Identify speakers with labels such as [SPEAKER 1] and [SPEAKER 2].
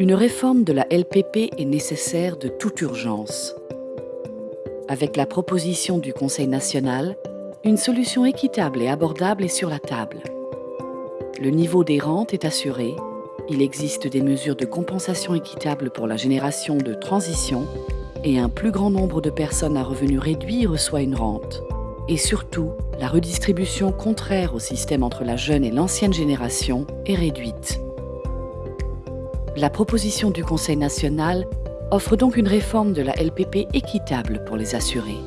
[SPEAKER 1] Une réforme de la LPP est nécessaire de toute urgence. Avec la proposition du Conseil national, une solution équitable et abordable est sur la table. Le niveau des rentes est assuré, il existe des mesures de compensation équitable pour la génération de transition et un plus grand nombre de personnes à revenus réduits reçoit une rente. Et surtout, la redistribution contraire au système entre la jeune et l'ancienne génération est réduite. La proposition du Conseil national offre donc une réforme de la LPP équitable pour les assurés.